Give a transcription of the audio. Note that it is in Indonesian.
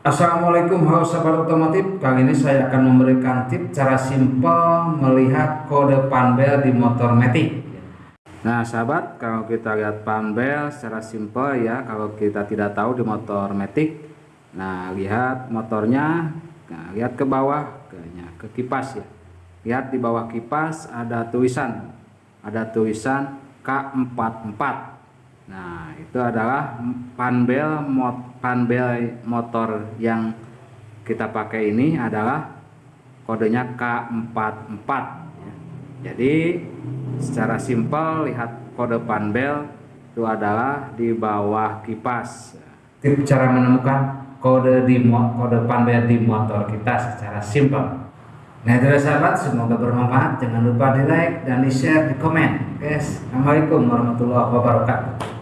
Assalamualaikum sahabat otomotif. Kali ini saya akan memberikan tips cara simpel melihat kode panbel di motor Matic. Nah sahabat kalau kita lihat panbel secara simpel ya kalau kita tidak tahu di motor Matic nah lihat motornya nah, lihat ke bawah ke, ke kipas ya. Lihat di bawah kipas ada tulisan ada tulisan K44 Nah, itu adalah panbel mot panbel motor yang kita pakai ini adalah kodenya K44 ya. Jadi secara simpel lihat kode panbel itu adalah di bawah kipas. Cara menemukan kode di kode panbel di motor kita secara simpel. Nah itu sahabat semoga bermanfaat jangan lupa di like dan di share di komen guys Assalamualaikum warahmatullahi wabarakatuh